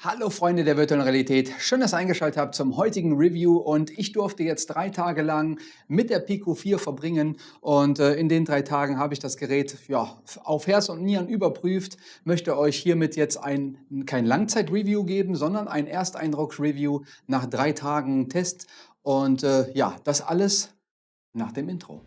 Hallo Freunde der virtuellen Realität, schön, dass ihr eingeschaltet habt zum heutigen Review. Und ich durfte jetzt drei Tage lang mit der Pico 4 verbringen. Und äh, in den drei Tagen habe ich das Gerät ja, auf Herz und Nieren überprüft, möchte euch hiermit jetzt ein, kein Langzeit-Review geben, sondern ein Ersteindrucks-Review nach drei Tagen Test. Und äh, ja, das alles nach dem Intro.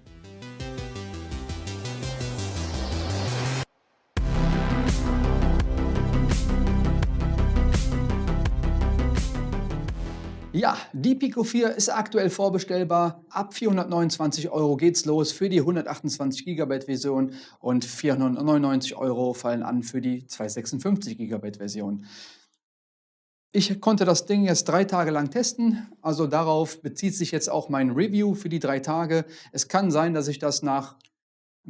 Ja, die Pico 4 ist aktuell vorbestellbar. Ab 429 Euro geht's los für die 128 GB Version und 499 Euro fallen an für die 256 GB Version. Ich konnte das Ding jetzt drei Tage lang testen, also darauf bezieht sich jetzt auch mein Review für die drei Tage. Es kann sein, dass ich das nach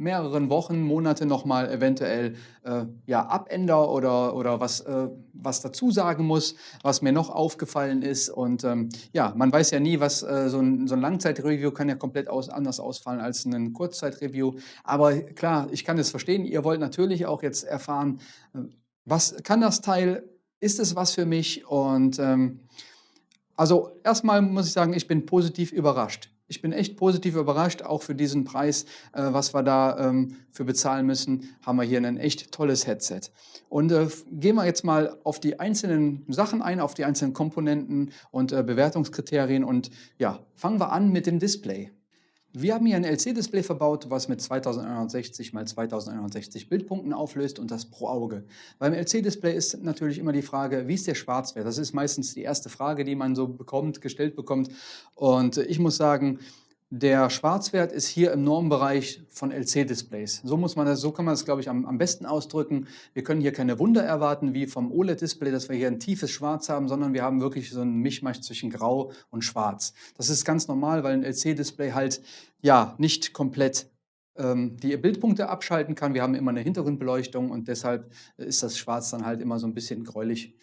mehreren Wochen, Monate nochmal eventuell äh, ja, abändere oder, oder was, äh, was dazu sagen muss, was mir noch aufgefallen ist. Und ähm, ja, man weiß ja nie, was äh, so ein, so ein Langzeitreview kann ja komplett aus, anders ausfallen als ein Kurzzeitreview. Aber klar, ich kann es verstehen. Ihr wollt natürlich auch jetzt erfahren, äh, was kann das Teil, ist es was für mich? Und ähm, also erstmal muss ich sagen, ich bin positiv überrascht ich bin echt positiv überrascht, auch für diesen Preis, äh, was wir da ähm, für bezahlen müssen, haben wir hier ein echt tolles Headset. Und äh, gehen wir jetzt mal auf die einzelnen Sachen ein, auf die einzelnen Komponenten und äh, Bewertungskriterien und ja, fangen wir an mit dem Display. Wir haben hier ein LC-Display verbaut, was mit 2160 x 2160 Bildpunkten auflöst und das pro Auge. Beim LC-Display ist natürlich immer die Frage, wie ist der Schwarzwert? Das ist meistens die erste Frage, die man so bekommt, gestellt bekommt. Und ich muss sagen, der Schwarzwert ist hier im Normbereich von LC-Displays. So, muss man das, so kann man das, glaube ich, am, am besten ausdrücken. Wir können hier keine Wunder erwarten, wie vom OLED-Display, dass wir hier ein tiefes Schwarz haben, sondern wir haben wirklich so einen Mischmasch zwischen Grau und Schwarz. Das ist ganz normal, weil ein LC-Display halt ja nicht komplett ähm, die Bildpunkte abschalten kann. Wir haben immer eine Hintergrundbeleuchtung und deshalb ist das Schwarz dann halt immer so ein bisschen gräulich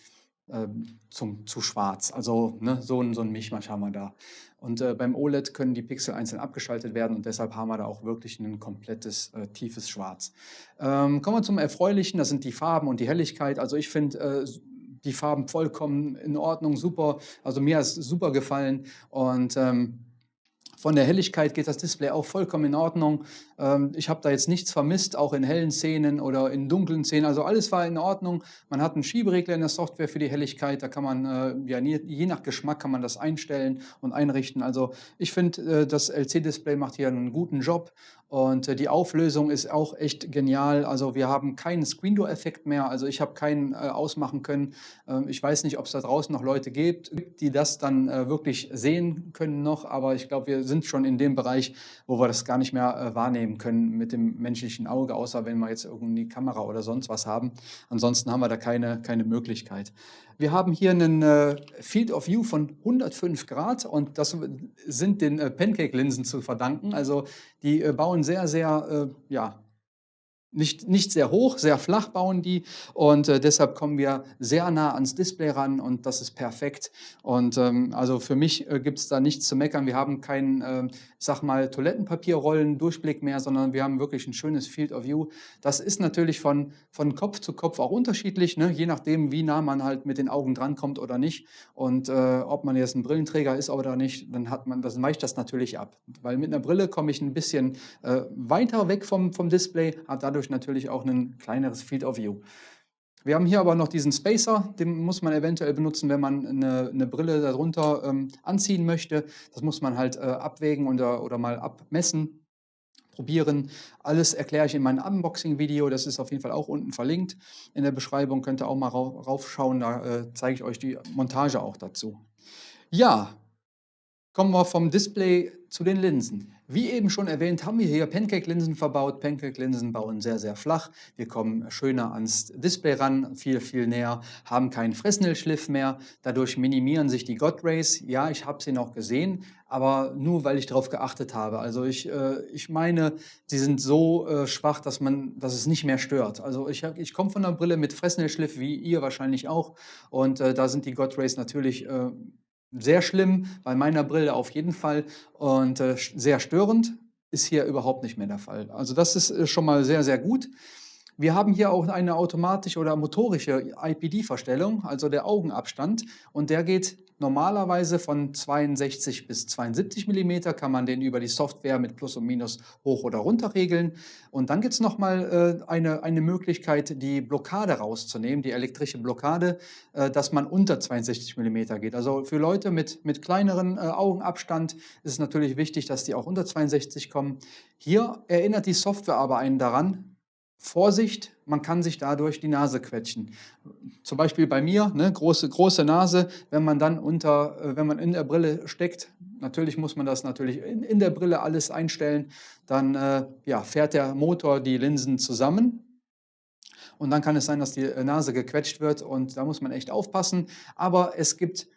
zum, zu schwarz. Also ne, so, ein, so ein Mischmasch haben wir da. Und äh, beim OLED können die Pixel einzeln abgeschaltet werden und deshalb haben wir da auch wirklich ein komplettes äh, tiefes Schwarz. Ähm, kommen wir zum Erfreulichen, das sind die Farben und die Helligkeit. Also ich finde äh, die Farben vollkommen in Ordnung, super. Also mir hat es super gefallen und ähm, von der Helligkeit geht das Display auch vollkommen in Ordnung. Ähm, ich habe da jetzt nichts vermisst, auch in hellen Szenen oder in dunklen Szenen. Also alles war in Ordnung. Man hat einen Schieberegler in der Software für die Helligkeit. Da kann man, äh, ja, je nach Geschmack kann man das einstellen und einrichten. Also ich finde, äh, das LC-Display macht hier einen guten Job. Und äh, die Auflösung ist auch echt genial. Also wir haben keinen Screen Door Effekt mehr. Also ich habe keinen äh, ausmachen können. Ähm, ich weiß nicht, ob es da draußen noch Leute gibt, die das dann äh, wirklich sehen können noch. Aber ich glaube, wir sind schon in dem Bereich, wo wir das gar nicht mehr äh, wahrnehmen können mit dem menschlichen Auge, außer wenn wir jetzt irgendwie Kamera oder sonst was haben. Ansonsten haben wir da keine, keine Möglichkeit. Wir haben hier einen äh, Field of View von 105 Grad und das sind den äh, Pancake-Linsen zu verdanken. Also die äh, bauen sehr, sehr äh, ja, nicht, nicht sehr hoch, sehr flach bauen die und äh, deshalb kommen wir sehr nah ans Display ran und das ist perfekt. Und ähm, also für mich äh, gibt es da nichts zu meckern. Wir haben kein, äh, sag mal, Toilettenpapierrollen, Durchblick mehr, sondern wir haben wirklich ein schönes Field of View. Das ist natürlich von, von Kopf zu Kopf auch unterschiedlich, ne? je nachdem, wie nah man halt mit den Augen drankommt oder nicht. Und äh, ob man jetzt ein Brillenträger ist oder nicht, dann hat man, das weicht das natürlich ab. Weil mit einer Brille komme ich ein bisschen äh, weiter weg vom, vom Display, habe dadurch dadurch natürlich auch ein kleineres Field of View. Wir haben hier aber noch diesen Spacer, den muss man eventuell benutzen, wenn man eine, eine Brille darunter ähm, anziehen möchte. Das muss man halt äh, abwägen oder, oder mal abmessen, probieren. Alles erkläre ich in meinem Unboxing-Video, das ist auf jeden Fall auch unten verlinkt in der Beschreibung, könnt ihr auch mal raufschauen, da äh, zeige ich euch die Montage auch dazu. Ja, kommen wir vom Display zu den Linsen. Wie eben schon erwähnt, haben wir hier Pancake-Linsen verbaut. Pancake-Linsen bauen sehr, sehr flach. Wir kommen schöner ans Display ran, viel, viel näher, haben keinen Fresnel-Schliff mehr. Dadurch minimieren sich die God Rays. Ja, ich habe sie noch gesehen, aber nur, weil ich darauf geachtet habe. Also ich, äh, ich meine, sie sind so äh, schwach, dass, man, dass es nicht mehr stört. Also ich, ich komme von der Brille mit Fresnel-Schliff, wie ihr wahrscheinlich auch. Und äh, da sind die God Rays natürlich äh, sehr schlimm, bei meiner Brille auf jeden Fall und äh, sehr störend ist hier überhaupt nicht mehr der Fall. Also das ist äh, schon mal sehr, sehr gut. Wir haben hier auch eine automatische oder motorische IPD-Verstellung, also der Augenabstand. Und der geht normalerweise von 62 bis 72 mm, kann man den über die Software mit Plus und Minus hoch oder runter regeln. Und dann gibt es nochmal äh, eine, eine Möglichkeit, die Blockade rauszunehmen, die elektrische Blockade, äh, dass man unter 62 mm geht. Also für Leute mit, mit kleineren äh, Augenabstand ist es natürlich wichtig, dass die auch unter 62 kommen. Hier erinnert die Software aber einen daran, Vorsicht, man kann sich dadurch die Nase quetschen. Zum Beispiel bei mir, ne, große, große Nase, wenn man dann unter, äh, wenn man in der Brille steckt, natürlich muss man das natürlich in, in der Brille alles einstellen, dann äh, ja, fährt der Motor die Linsen zusammen und dann kann es sein, dass die Nase gequetscht wird und da muss man echt aufpassen. Aber es gibt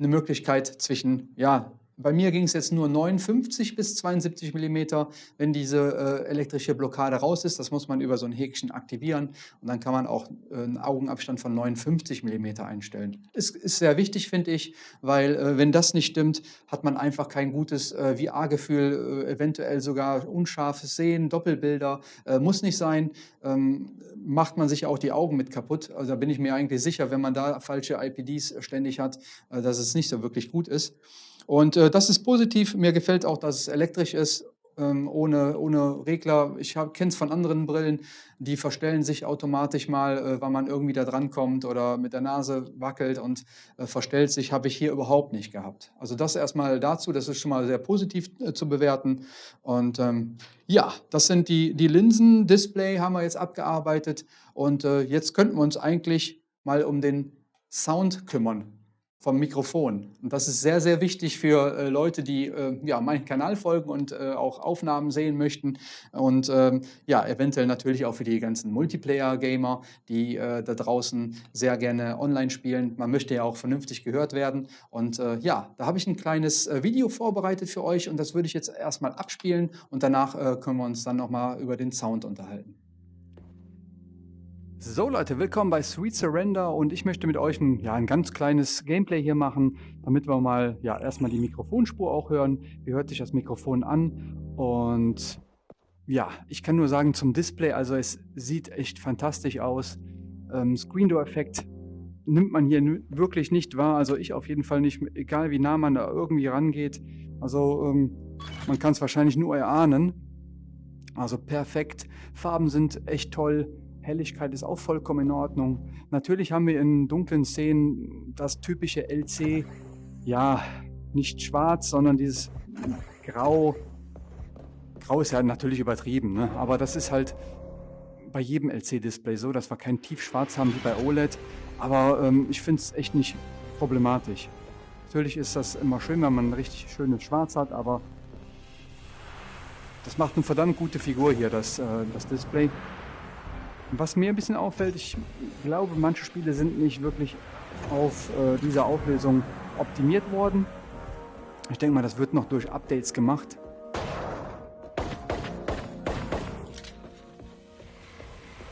eine Möglichkeit zwischen ja, bei mir ging es jetzt nur 59 bis 72 mm, wenn diese äh, elektrische Blockade raus ist. Das muss man über so ein Häkchen aktivieren und dann kann man auch äh, einen Augenabstand von 59 mm einstellen. Es ist sehr wichtig, finde ich, weil äh, wenn das nicht stimmt, hat man einfach kein gutes äh, VR-Gefühl, äh, eventuell sogar unscharfes Sehen, Doppelbilder. Äh, muss nicht sein. Ähm, macht man sich auch die Augen mit kaputt. Also da bin ich mir eigentlich sicher, wenn man da falsche IPDs ständig hat, dass es nicht so wirklich gut ist. Und äh, das ist positiv. Mir gefällt auch, dass es elektrisch ist, ähm, ohne, ohne Regler. Ich kenne es von anderen Brillen, die verstellen sich automatisch mal, äh, weil man irgendwie da dran kommt oder mit der Nase wackelt und äh, verstellt sich, habe ich hier überhaupt nicht gehabt. Also das erstmal dazu, das ist schon mal sehr positiv äh, zu bewerten. Und ähm, ja, das sind die, die Linsen, Display haben wir jetzt abgearbeitet und äh, jetzt könnten wir uns eigentlich mal um den Sound kümmern vom Mikrofon. Und das ist sehr, sehr wichtig für äh, Leute, die äh, ja, meinen Kanal folgen und äh, auch Aufnahmen sehen möchten. Und ähm, ja, eventuell natürlich auch für die ganzen Multiplayer-Gamer, die äh, da draußen sehr gerne online spielen. Man möchte ja auch vernünftig gehört werden. Und äh, ja, da habe ich ein kleines äh, Video vorbereitet für euch und das würde ich jetzt erstmal abspielen und danach können wir uns dann nochmal über den Sound unterhalten. So Leute, willkommen bei Sweet Surrender und ich möchte mit euch ein, ja, ein ganz kleines Gameplay hier machen, damit wir mal ja, erstmal die Mikrofonspur auch hören. Wie hört sich das Mikrofon an? Und ja, ich kann nur sagen zum Display, also es sieht echt fantastisch aus. Ähm, Screen Door Effekt nimmt man hier wirklich nicht wahr, also ich auf jeden Fall nicht, egal wie nah man da irgendwie rangeht. Also ähm, man kann es wahrscheinlich nur erahnen. Also perfekt, Farben sind echt toll. Helligkeit ist auch vollkommen in Ordnung. Natürlich haben wir in dunklen Szenen das typische LC, ja, nicht schwarz, sondern dieses Grau. Grau ist ja natürlich übertrieben, ne? aber das ist halt bei jedem LC-Display so, dass wir kein Tiefschwarz haben wie bei OLED. Aber ähm, ich finde es echt nicht problematisch. Natürlich ist das immer schön, wenn man ein richtig schönes Schwarz hat, aber das macht eine verdammt gute Figur hier, das, äh, das Display. Was mir ein bisschen auffällt, ich glaube, manche Spiele sind nicht wirklich auf äh, diese Auflösung optimiert worden. Ich denke mal, das wird noch durch Updates gemacht.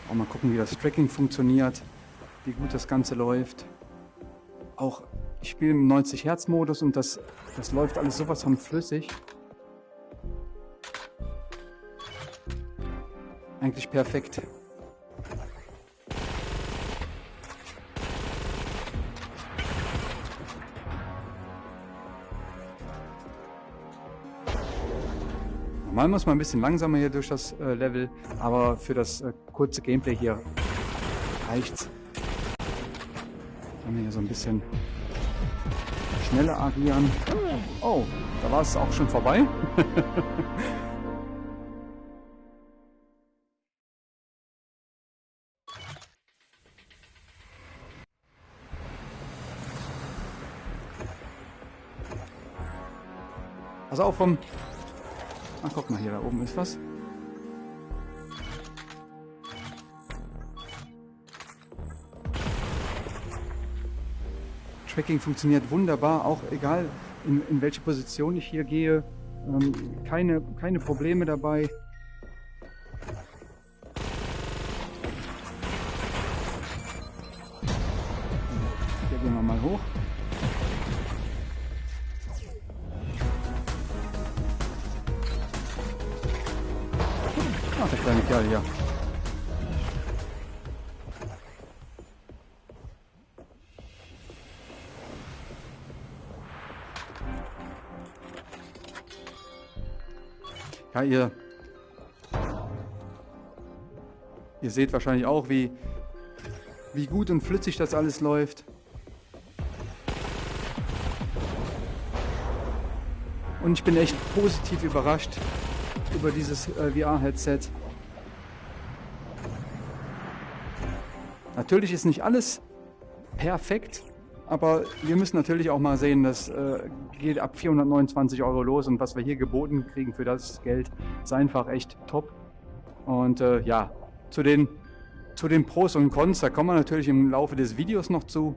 Auch mal gucken, wie das Tracking funktioniert, wie gut das Ganze läuft. Auch ich spiele im 90 Hertz Modus und das, das läuft alles sowas von flüssig. Eigentlich perfekt. Normal muss man ein bisschen langsamer hier durch das äh, Level, aber für das äh, kurze Gameplay hier reicht's. Können wir hier so ein bisschen schneller agieren. Oh, da war es auch schon vorbei. Also auch vom Ach, guck mal, hier da oben ist was. Tracking funktioniert wunderbar, auch egal in, in welche Position ich hier gehe. Ähm, keine, keine Probleme dabei. ich gar nicht, ja, ja. Ja, ihr... Ihr seht wahrscheinlich auch, wie, wie gut und flüssig das alles läuft. Und ich bin echt positiv überrascht über dieses äh, VR-Headset. Natürlich ist nicht alles perfekt, aber wir müssen natürlich auch mal sehen, das äh, geht ab 429 Euro los und was wir hier geboten kriegen für das Geld ist einfach echt top. Und äh, ja, zu den, zu den Pros und Cons, da kommen wir natürlich im Laufe des Videos noch zu.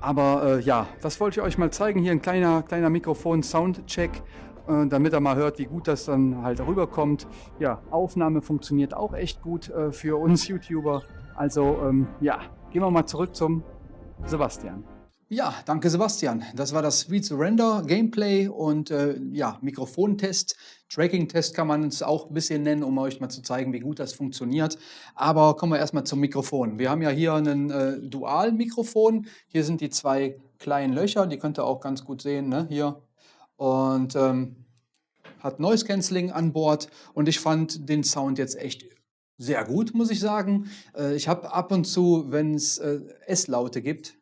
Aber äh, ja, das wollte ich euch mal zeigen. Hier ein kleiner, kleiner Mikrofon-Soundcheck, äh, damit er mal hört, wie gut das dann halt rüberkommt. Ja, Aufnahme funktioniert auch echt gut äh, für uns YouTuber. Also ähm, ja, gehen wir mal zurück zum Sebastian. Ja, danke Sebastian. Das war das Read Surrender Gameplay und äh, ja, Mikrofontest. Tracking-Test kann man es auch ein bisschen nennen, um euch mal zu zeigen, wie gut das funktioniert. Aber kommen wir erstmal zum Mikrofon. Wir haben ja hier ein äh, Dual-Mikrofon. Hier sind die zwei kleinen Löcher, die könnt ihr auch ganz gut sehen, ne? hier. Und ähm, hat Noise Cancelling an Bord und ich fand den Sound jetzt echt sehr gut, muss ich sagen. Äh, ich habe ab und zu, wenn es äh, S-Laute gibt,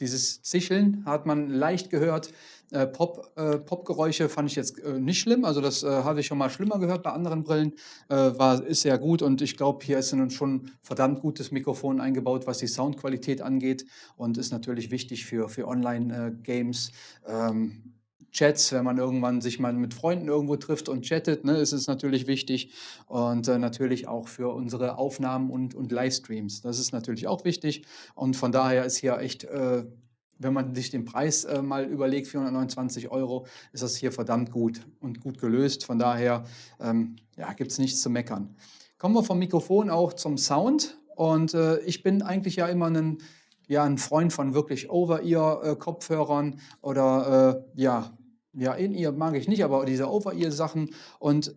dieses Zicheln hat man leicht gehört. Äh, Pop, äh, Popgeräusche fand ich jetzt äh, nicht schlimm, also das äh, hatte ich schon mal schlimmer gehört bei anderen Brillen, war, ist sehr gut und ich glaube, hier ist ein schon verdammt gutes Mikrofon eingebaut, was die Soundqualität angeht und ist natürlich wichtig für, für Online-Games. Ähm, Chats, wenn man irgendwann sich mal mit Freunden irgendwo trifft und chattet, ne, ist es natürlich wichtig. Und äh, natürlich auch für unsere Aufnahmen und, und Livestreams. Das ist natürlich auch wichtig. Und von daher ist hier echt, äh, wenn man sich den Preis äh, mal überlegt, 429 Euro, ist das hier verdammt gut und gut gelöst. Von daher ähm, ja, gibt es nichts zu meckern. Kommen wir vom Mikrofon auch zum Sound. Und äh, ich bin eigentlich ja immer ein ja, ein Freund von wirklich Over-Ear-Kopfhörern oder äh, ja, ja, In-Ear mag ich nicht, aber diese Over-Ear-Sachen. Und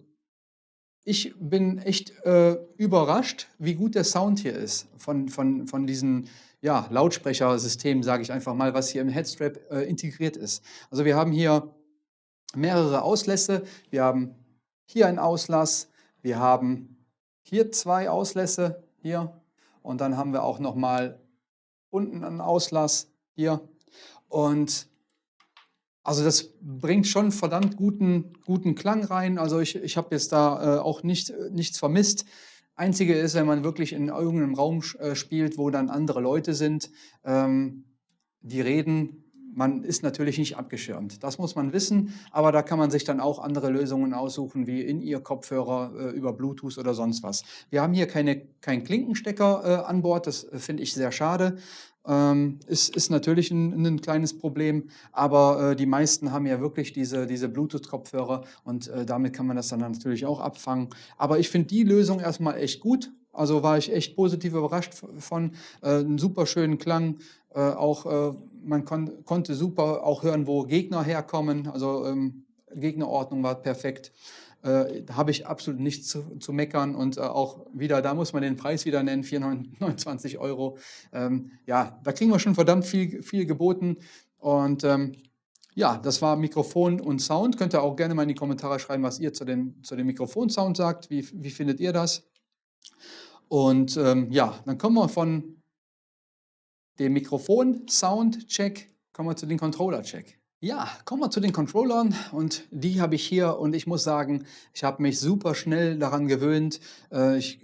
ich bin echt äh, überrascht, wie gut der Sound hier ist von, von, von diesen ja, Lautsprechersystemen, sage ich einfach mal, was hier im Headstrap äh, integriert ist. Also wir haben hier mehrere Auslässe. Wir haben hier einen Auslass, wir haben hier zwei Auslässe, hier. Und dann haben wir auch nochmal unten einen Auslass, hier. Und also das bringt schon verdammt guten, guten Klang rein. Also ich, ich habe jetzt da äh, auch nicht, nichts vermisst. Einzige ist, wenn man wirklich in irgendeinem Raum äh, spielt, wo dann andere Leute sind, ähm, die reden, man ist natürlich nicht abgeschirmt. Das muss man wissen, aber da kann man sich dann auch andere Lösungen aussuchen, wie in ihr Kopfhörer äh, über Bluetooth oder sonst was. Wir haben hier keine, keinen Klinkenstecker äh, an Bord, das äh, finde ich sehr schade. Ähm, ist, ist natürlich ein, ein, kleines Problem, aber äh, die meisten haben ja wirklich diese, diese Bluetooth-Kopfhörer und äh, damit kann man das dann natürlich auch abfangen. Aber ich finde die Lösung erstmal echt gut. Also war ich echt positiv überrascht von. Äh, einen super schönen Klang, äh, auch äh, man kon konnte super auch hören, wo Gegner herkommen. Also ähm, Gegnerordnung war perfekt. Äh, da habe ich absolut nichts zu, zu meckern und äh, auch wieder, da muss man den Preis wieder nennen, 429 Euro. Ähm, ja, da kriegen wir schon verdammt viel, viel geboten und ähm, ja, das war Mikrofon und Sound. Könnt ihr auch gerne mal in die Kommentare schreiben, was ihr zu dem, zu dem Mikrofon-Sound sagt. Wie, wie findet ihr das? Und ähm, ja, dann kommen wir von dem Mikrofon-Sound-Check, kommen wir zu dem Controller-Check. Ja, kommen wir zu den Controllern und die habe ich hier und ich muss sagen, ich habe mich super schnell daran gewöhnt. Äh, ich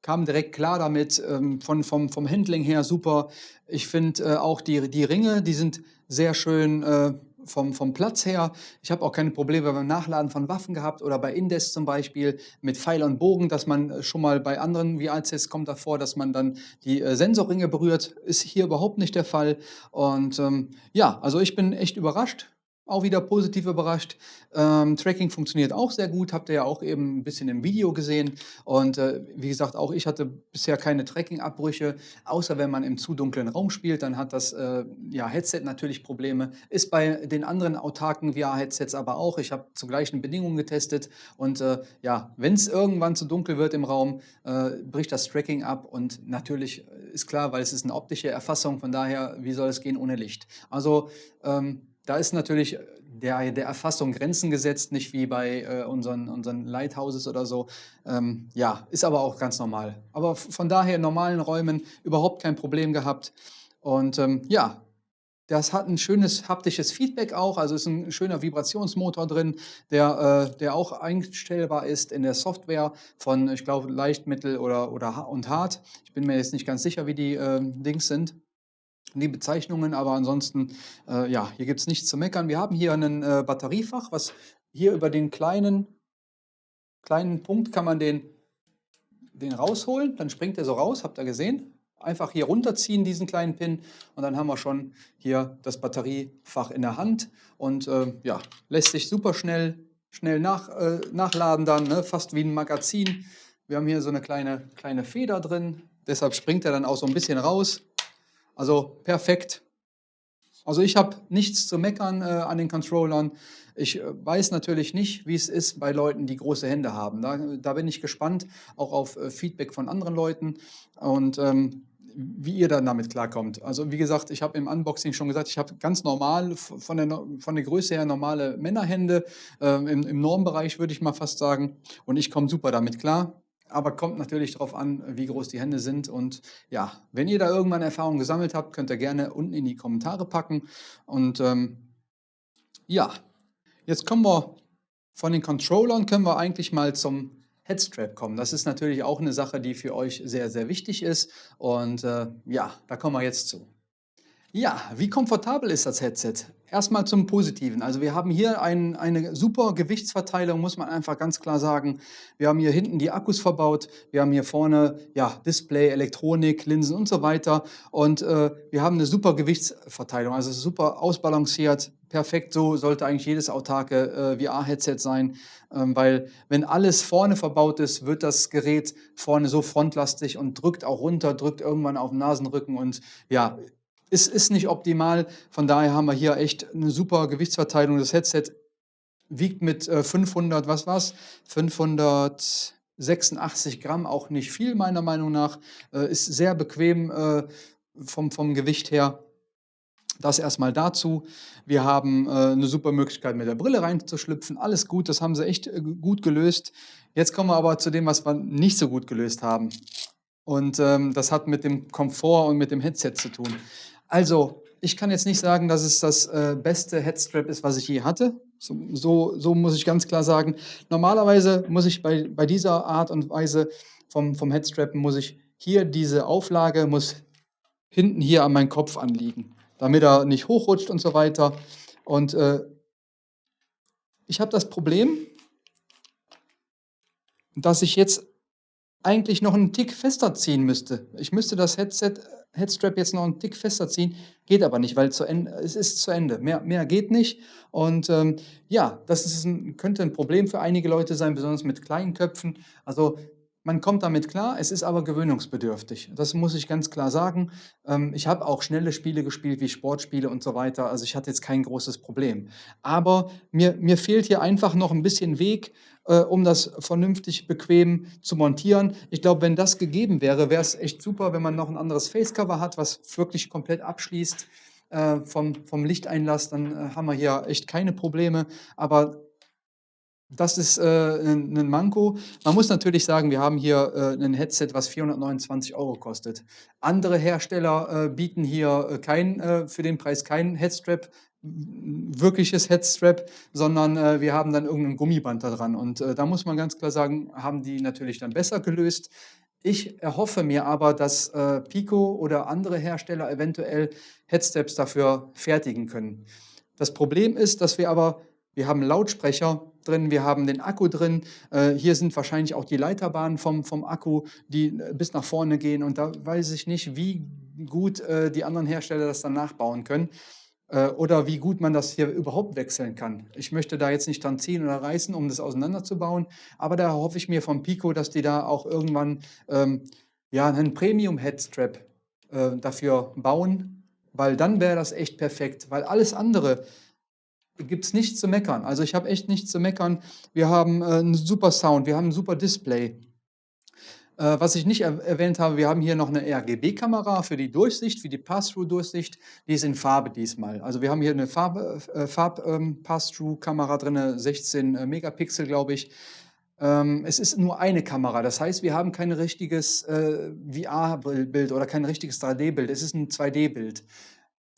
kam direkt klar damit, ähm, von, vom, vom Handling her super. Ich finde äh, auch die, die Ringe, die sind sehr schön äh, vom, vom Platz her. Ich habe auch keine Probleme beim Nachladen von Waffen gehabt oder bei Indes zum Beispiel mit Pfeil und Bogen, dass man äh, schon mal bei anderen VR-Tests kommt davor, dass man dann die äh, Sensorringe berührt. Ist hier überhaupt nicht der Fall. Und ähm, ja, also ich bin echt überrascht auch wieder positiv überrascht. Ähm, Tracking funktioniert auch sehr gut, habt ihr ja auch eben ein bisschen im Video gesehen. Und äh, wie gesagt, auch ich hatte bisher keine Tracking-Abbrüche, außer wenn man im zu dunklen Raum spielt, dann hat das äh, ja, Headset natürlich Probleme. Ist bei den anderen autarken VR-Headsets aber auch. Ich habe zu gleichen Bedingungen getestet und äh, ja, wenn es irgendwann zu dunkel wird im Raum, äh, bricht das Tracking ab und natürlich ist klar, weil es ist eine optische Erfassung, von daher, wie soll es gehen ohne Licht? Also ähm, da ist natürlich der, der Erfassung Grenzen gesetzt, nicht wie bei äh, unseren, unseren Lighthouses oder so. Ähm, ja, ist aber auch ganz normal. Aber von daher in normalen Räumen überhaupt kein Problem gehabt. Und ähm, ja, das hat ein schönes haptisches Feedback auch, also ist ein schöner Vibrationsmotor drin, der, äh, der auch einstellbar ist in der Software von, ich glaube, leicht, mittel oder, oder und hart. Ich bin mir jetzt nicht ganz sicher, wie die äh, Dings sind die Bezeichnungen, aber ansonsten, äh, ja, hier gibt es nichts zu meckern. Wir haben hier ein äh, Batteriefach, was hier über den kleinen, kleinen Punkt kann man den, den rausholen, dann springt er so raus, habt ihr gesehen. Einfach hier runterziehen, diesen kleinen Pin, und dann haben wir schon hier das Batteriefach in der Hand und äh, ja, lässt sich super schnell, schnell nach, äh, nachladen dann, ne? fast wie ein Magazin. Wir haben hier so eine kleine, kleine Feder drin, deshalb springt er dann auch so ein bisschen raus. Also perfekt. Also ich habe nichts zu meckern äh, an den Controllern. Ich äh, weiß natürlich nicht, wie es ist bei Leuten, die große Hände haben. Da, da bin ich gespannt, auch auf äh, Feedback von anderen Leuten und ähm, wie ihr dann damit klarkommt. Also wie gesagt, ich habe im Unboxing schon gesagt, ich habe ganz normal von der, von der Größe her normale Männerhände, äh, im, im Normbereich würde ich mal fast sagen. Und ich komme super damit klar aber kommt natürlich darauf an, wie groß die Hände sind. Und ja, wenn ihr da irgendwann Erfahrungen gesammelt habt, könnt ihr gerne unten in die Kommentare packen. Und ähm, ja, jetzt kommen wir von den Controllern, können wir eigentlich mal zum Headstrap kommen. Das ist natürlich auch eine Sache, die für euch sehr, sehr wichtig ist. Und äh, ja, da kommen wir jetzt zu. Ja, wie komfortabel ist das Headset? Erstmal zum Positiven. Also wir haben hier ein, eine super Gewichtsverteilung, muss man einfach ganz klar sagen. Wir haben hier hinten die Akkus verbaut, wir haben hier vorne ja, Display, Elektronik, Linsen und so weiter. Und äh, wir haben eine super Gewichtsverteilung, also super ausbalanciert, perfekt. So sollte eigentlich jedes autarke äh, VR-Headset sein, ähm, weil wenn alles vorne verbaut ist, wird das Gerät vorne so frontlastig und drückt auch runter, drückt irgendwann auf den Nasenrücken und ja, ist, ist nicht optimal. Von daher haben wir hier echt eine super Gewichtsverteilung. Das Headset wiegt mit 500, äh, was war's? 586 Gramm, auch nicht viel meiner Meinung nach. Äh, ist sehr bequem äh, vom, vom Gewicht her. Das erstmal dazu. Wir haben eine super Möglichkeit, mit der Brille reinzuschlüpfen. Alles gut, das haben sie echt gut gelöst. Jetzt kommen wir aber zu dem, was wir nicht so gut gelöst haben. Und ähm, das hat mit dem Komfort und mit dem Headset zu tun. Also, ich kann jetzt nicht sagen, dass es das äh, beste Headstrap ist, was ich je hatte. So, so, so, muss ich ganz klar sagen. Normalerweise muss ich bei, bei dieser Art und Weise vom, vom Headstrap, muss ich hier diese Auflage, muss hinten hier an meinen Kopf anliegen, damit er nicht hochrutscht und so weiter. Und äh, ich habe das Problem, dass ich jetzt eigentlich noch einen Tick fester ziehen müsste. Ich müsste das Headset Headstrap jetzt noch einen Tick fester ziehen, geht aber nicht, weil zu Ende, es ist zu Ende. Mehr, mehr geht nicht. Und ähm, ja, das ist ein, könnte ein Problem für einige Leute sein, besonders mit kleinen Köpfen. Also man kommt damit klar, es ist aber gewöhnungsbedürftig. Das muss ich ganz klar sagen. Ähm, ich habe auch schnelle Spiele gespielt, wie Sportspiele und so weiter. Also ich hatte jetzt kein großes Problem. Aber mir, mir fehlt hier einfach noch ein bisschen Weg, äh, um das vernünftig bequem zu montieren. Ich glaube, wenn das gegeben wäre, wäre es echt super, wenn man noch ein anderes Facecover hat, was wirklich komplett abschließt äh, vom, vom Lichteinlass. Dann äh, haben wir hier echt keine Probleme. Aber das ist äh, ein, ein, Manko. Man muss natürlich sagen, wir haben hier äh, ein Headset, was 429 Euro kostet. Andere Hersteller äh, bieten hier äh, kein, äh, für den Preis kein Headstrap, wirkliches Headstrap, sondern äh, wir haben dann irgendein Gummiband da dran. Und da muss man ganz klar sagen, haben die natürlich dann besser gelöst. Ich erhoffe mir aber, dass Pico oder andere Hersteller eventuell Headstraps dafür fertigen können. Das Problem ist, dass wir aber, wir haben Lautsprecher, drin, wir haben den Akku drin. Äh, hier sind wahrscheinlich auch die Leiterbahnen vom, vom Akku, die äh, bis nach vorne gehen. Und da weiß ich nicht, wie gut äh, die anderen Hersteller das dann nachbauen können oder wie gut man das hier überhaupt wechseln kann. Ich möchte da jetzt nicht dran ziehen oder reißen, um das auseinanderzubauen, aber da hoffe ich mir vom Pico, dass die da auch irgendwann ähm, ja, einen Premium-Headstrap dafür bauen, weil dann wäre das echt perfekt, weil alles andere, gibt es nichts zu meckern. Also ich habe echt nichts zu meckern. Wir haben äh, einen super Sound, wir haben ein super Display. Äh, was ich nicht er erwähnt habe, wir haben hier noch eine RGB-Kamera für die Durchsicht, für die Pass-Through-Durchsicht. Die ist in Farbe diesmal. Also wir haben hier eine Farbe, äh, Farb-Pass-Through-Kamera ähm, drin, 16 äh, Megapixel, glaube ich. Ähm, es ist nur eine Kamera, das heißt, wir haben kein richtiges äh, VR-Bild oder kein richtiges 3D-Bild. Es ist ein 2D-Bild.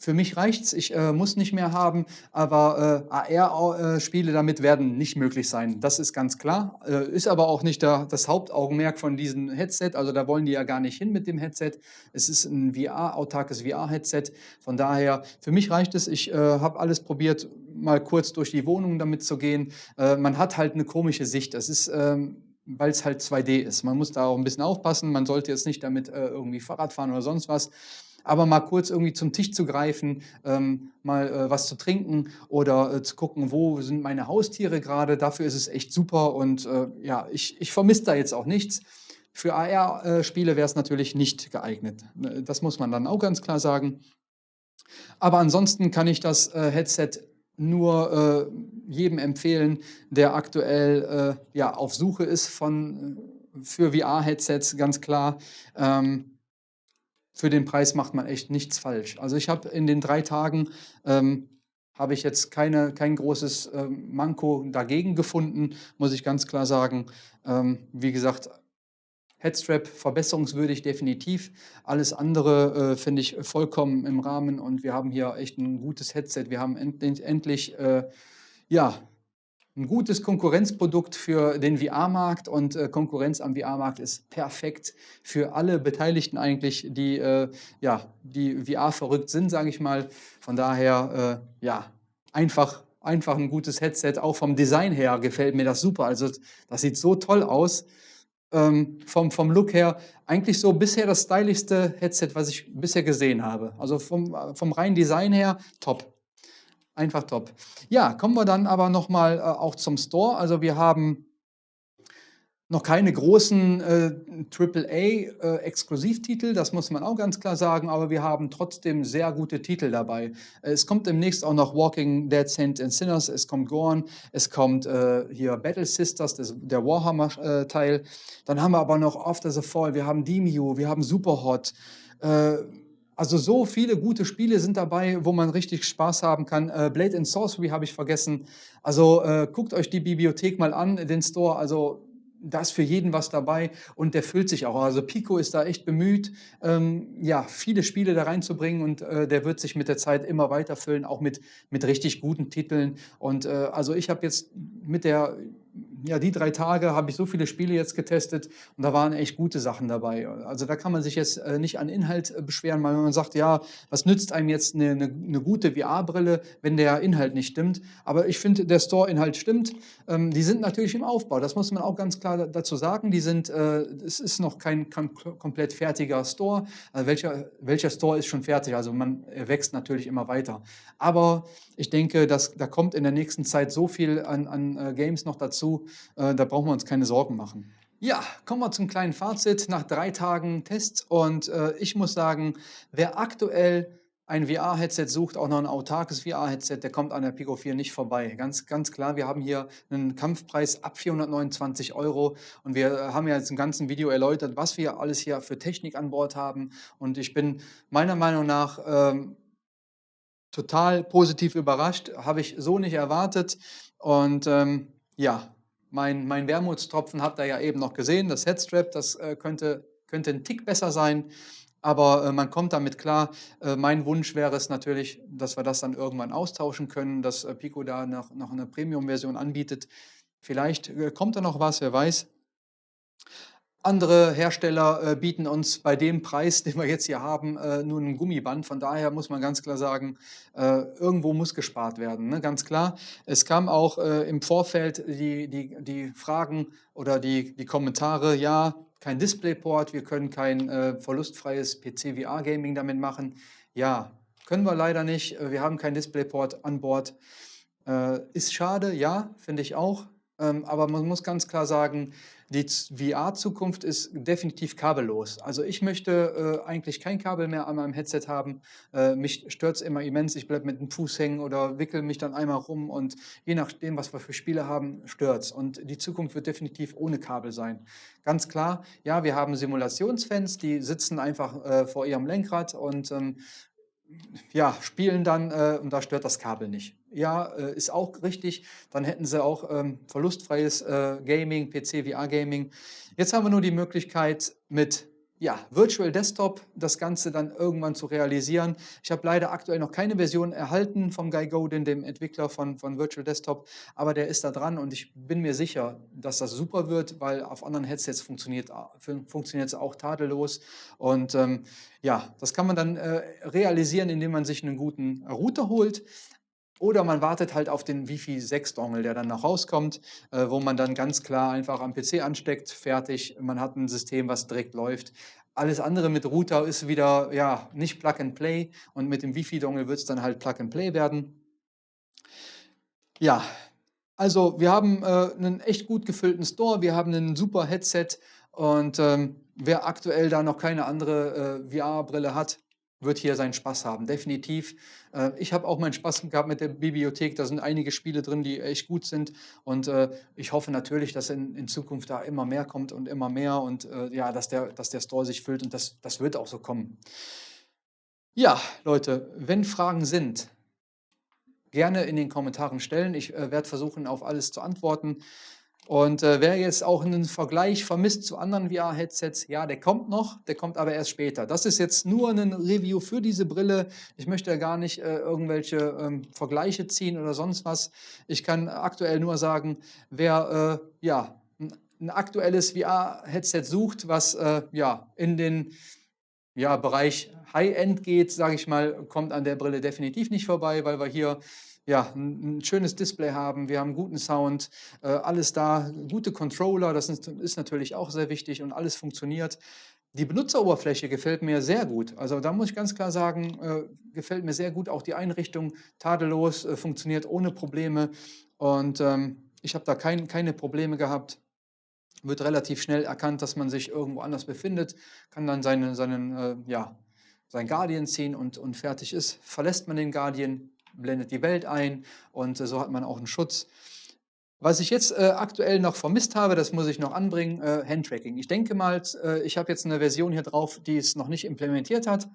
Für mich reicht's, ich äh, muss nicht mehr haben, aber äh, AR-Spiele damit werden nicht möglich sein. Das ist ganz klar. Äh, ist aber auch nicht der, das Hauptaugenmerk von diesem Headset. Also da wollen die ja gar nicht hin mit dem Headset. Es ist ein VR, autarkes VR-Headset. Von daher, für mich reicht es. Ich äh, habe alles probiert, mal kurz durch die Wohnung damit zu gehen. Äh, man hat halt eine komische Sicht. Das ist ähm, weil es halt 2D ist. Man muss da auch ein bisschen aufpassen. Man sollte jetzt nicht damit äh, irgendwie Fahrrad fahren oder sonst was aber mal kurz irgendwie zum Tisch zu greifen, ähm, mal äh, was zu trinken oder äh, zu gucken, wo sind meine Haustiere gerade, dafür ist es echt super und äh, ja, ich, ich vermisse da jetzt auch nichts. Für AR-Spiele wäre es natürlich nicht geeignet. Ne, das muss man dann auch ganz klar sagen. Aber ansonsten kann ich das äh, Headset nur äh, jedem empfehlen, der aktuell äh, ja, auf Suche ist von, für VR-Headsets, ganz klar. Ähm, für den Preis macht man echt nichts falsch. Also ich habe in den drei Tagen ähm, habe ich jetzt keine, kein großes ähm, Manko dagegen gefunden, muss ich ganz klar sagen. Ähm, wie gesagt, Headstrap verbesserungswürdig definitiv. Alles andere äh, finde ich vollkommen im Rahmen und wir haben hier echt ein gutes Headset. Wir haben endlich, endlich äh, ja, ein gutes Konkurrenzprodukt für den VR-Markt und äh, Konkurrenz am VR-Markt ist perfekt für alle Beteiligten eigentlich, die, äh, ja, die VR verrückt sind, sage ich mal. Von daher, äh, ja, einfach, einfach ein gutes Headset. Auch vom Design her gefällt mir das super. Also das sieht so toll aus. Ähm, vom, vom Look her eigentlich so bisher das stylischste Headset, was ich bisher gesehen habe. Also vom, vom reinen Design her top. Einfach top. Ja, kommen wir dann aber nochmal äh, auch zum Store. Also wir haben noch keine großen äh, AAA-Exklusivtitel, äh, das muss man auch ganz klar sagen, aber wir haben trotzdem sehr gute Titel dabei. Es kommt demnächst auch noch Walking Dead Saints and Sinners, es kommt Gorn, es kommt äh, hier Battle Sisters, das, der Warhammer-Teil. Äh, Dann haben wir aber noch After the Fall, wir haben Demio, wir haben Superhot. Also so viele gute Spiele sind dabei, wo man richtig Spaß haben kann. Äh, Blade and Sorcery habe ich vergessen. Also äh, guckt euch die Bibliothek mal an, den Store. Also da ist für jeden was dabei und der füllt sich auch. Also Pico ist da echt bemüht, ähm, ja, viele Spiele da reinzubringen und äh, der wird sich mit der Zeit immer weiter füllen, auch mit, mit richtig guten Titeln. Und äh, also ich habe jetzt mit der ja, die drei Tage habe ich so viele Spiele jetzt getestet und da waren echt gute Sachen dabei. Also da kann man sich jetzt äh, nicht an Inhalt äh, beschweren, weil man sagt, ja, was nützt einem jetzt eine, eine, eine gute VR-Brille, wenn der Inhalt nicht stimmt. Aber ich finde, der Store-Inhalt stimmt. Ähm, die sind natürlich im Aufbau, das muss man auch ganz klar dazu sagen. Die sind, äh, es ist noch kein, komplett fertiger Store. Also welcher, welcher Store ist schon fertig? Also man wächst natürlich immer weiter. Aber ich denke, dass, da kommt in der nächsten Zeit so viel an, an Games noch dazu, äh, da brauchen wir uns keine Sorgen machen. Ja, kommen wir zum kleinen Fazit nach drei Tagen Test. Und äh, ich muss sagen, wer aktuell ein VR-Headset sucht, auch noch ein autarkes VR-Headset, der kommt an der Pico 4 nicht vorbei. Ganz, ganz klar, wir haben hier einen Kampfpreis ab 429 Euro und wir haben ja jetzt im ganzen Video erläutert, was wir alles hier für Technik an Bord haben. Und ich bin meiner Meinung nach ähm, total positiv überrascht, habe ich so nicht erwartet. Und ähm, ja, mein, mein Wermutstropfen habt ihr ja eben noch gesehen, das Headstrap, das äh, könnte, könnte ein Tick besser sein, aber äh, man kommt damit klar. Äh, mein Wunsch wäre es natürlich, dass wir das dann irgendwann austauschen können, dass äh, Pico da noch, noch eine Premium-Version anbietet. Vielleicht äh, kommt da noch was, wer weiß. Andere Hersteller äh, bieten uns bei dem Preis, den wir jetzt hier haben, äh, nur ein Gummiband. Von daher muss man ganz klar sagen, äh, irgendwo muss gespart werden. Ne? Ganz klar. Es kam auch äh, im Vorfeld die, die, die Fragen oder die, die Kommentare, ja, kein Displayport, wir können kein äh, verlustfreies PC-VR-Gaming damit machen. Ja, können wir leider nicht. Wir haben kein Displayport an Bord. Äh, ist schade, ja, finde ich auch. Ähm, aber man muss ganz klar sagen, die VR-Zukunft ist definitiv kabellos. Also ich möchte äh, eigentlich kein Kabel mehr an meinem Headset haben. Äh, mich stört es immer immens. Ich bleibe mit dem Fuß hängen oder wickel mich dann einmal rum und je nachdem, was wir für Spiele haben, stört es. Und die Zukunft wird definitiv ohne Kabel sein. Ganz klar, ja, wir haben Simulationsfans, die sitzen einfach äh, vor ihrem Lenkrad und ähm, ja, spielen dann äh, und da stört das Kabel nicht. Ja, äh, ist auch richtig. Dann hätten sie auch ähm, verlustfreies äh, Gaming, PC, VR-Gaming. Jetzt haben wir nur die Möglichkeit mit ja, Virtual Desktop das Ganze dann irgendwann zu realisieren. Ich habe leider aktuell noch keine Version erhalten vom Guy Godin, dem Entwickler von, von Virtual Desktop, aber der ist da dran und ich bin mir sicher, dass das super wird, weil auf anderen Headsets funktioniert es auch tadellos. Und ähm, ja, das kann man dann äh, realisieren, indem man sich einen guten Router holt. Oder man wartet halt auf den Wi-Fi 6 Dongle, der dann noch rauskommt, äh, wo man dann ganz klar einfach am PC ansteckt, fertig. Man hat ein System, was direkt läuft. Alles andere mit Router ist wieder ja nicht Plug and Play und mit dem Wi-Fi Dongle wird es dann halt Plug and Play werden. Ja, also wir haben äh, einen echt gut gefüllten Store, wir haben ein super Headset und ähm, wer aktuell da noch keine andere äh, VR-Brille hat, wird hier seinen Spaß haben, definitiv. Äh, ich habe auch meinen Spaß gehabt mit der Bibliothek, da sind einige Spiele drin, die echt gut sind und äh, ich hoffe natürlich, dass in, in Zukunft da immer mehr kommt und immer mehr und äh, ja, dass der, dass der Store sich füllt und das, das wird auch so kommen. Ja, Leute, wenn Fragen sind, gerne in den Kommentaren stellen. Ich werde versuchen, auf alles zu antworten. Und äh, wer jetzt auch einen Vergleich vermisst zu anderen VR-Headsets, ja, der kommt noch, der kommt aber erst später. Das ist jetzt nur ein Review für diese Brille. Ich möchte ja gar nicht äh, irgendwelche ähm, Vergleiche ziehen oder sonst was. Ich kann aktuell nur sagen, wer äh, ja, ein aktuelles VR-Headset sucht, was äh, ja, in den ja, Bereich High-End geht, sage ich mal, kommt an der Brille definitiv nicht vorbei, weil wir hier ja, ein, schönes Display haben, wir haben guten Sound, äh, alles da, gute Controller, das ist, ist, natürlich auch sehr wichtig und alles funktioniert. Die Benutzeroberfläche gefällt mir sehr gut. Also da muss ich ganz klar sagen, äh, gefällt mir sehr gut. Auch die Einrichtung tadellos, äh, funktioniert ohne Probleme und ähm, ich habe da kein, keine Probleme gehabt wird relativ schnell erkannt, dass man sich irgendwo anders befindet, kann dann seinen, seinen, äh, ja, sein Guardian ziehen und, und fertig ist. Verlässt man den Guardian, blendet die Welt ein und äh, so hat man auch einen Schutz. Was ich jetzt äh, aktuell noch vermisst habe, das muss ich noch anbringen, äh, Handtracking. Ich denke mal, äh, ich habe jetzt eine Version hier drauf, die es noch nicht implementiert hat,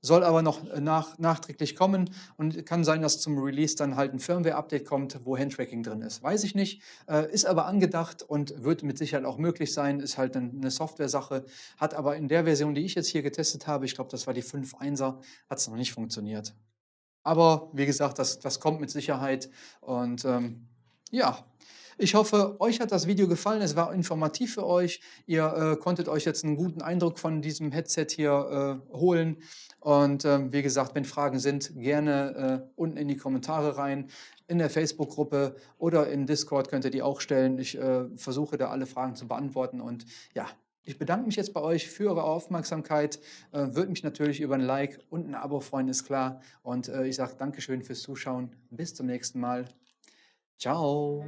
soll aber noch äh, nach, nachträglich kommen und kann sein, dass zum Release dann halt ein Firmware-Update kommt, wo Handtracking drin ist. Weiß ich nicht, äh, ist aber angedacht und wird mit Sicherheit auch möglich sein, ist halt eine Software-Sache, hat aber in der Version, die ich jetzt hier getestet habe, ich glaube, das war die 5.1er, hat es noch nicht funktioniert. Aber wie gesagt, das, das kommt mit Sicherheit. Und ähm, ja, ich hoffe, euch hat das Video gefallen. Es war informativ für euch. Ihr äh, konntet euch jetzt einen guten Eindruck von diesem Headset hier äh, holen. Und äh, wie gesagt, wenn Fragen sind, gerne äh, unten in die Kommentare rein. In der Facebook-Gruppe oder in Discord könnt ihr die auch stellen. Ich äh, versuche da alle Fragen zu beantworten. Und ja, ich bedanke mich jetzt bei euch für eure Aufmerksamkeit. Äh, Würde mich natürlich über ein Like und ein Abo freuen, ist klar. Und äh, ich sage Dankeschön fürs Zuschauen. Bis zum nächsten Mal. Ciao.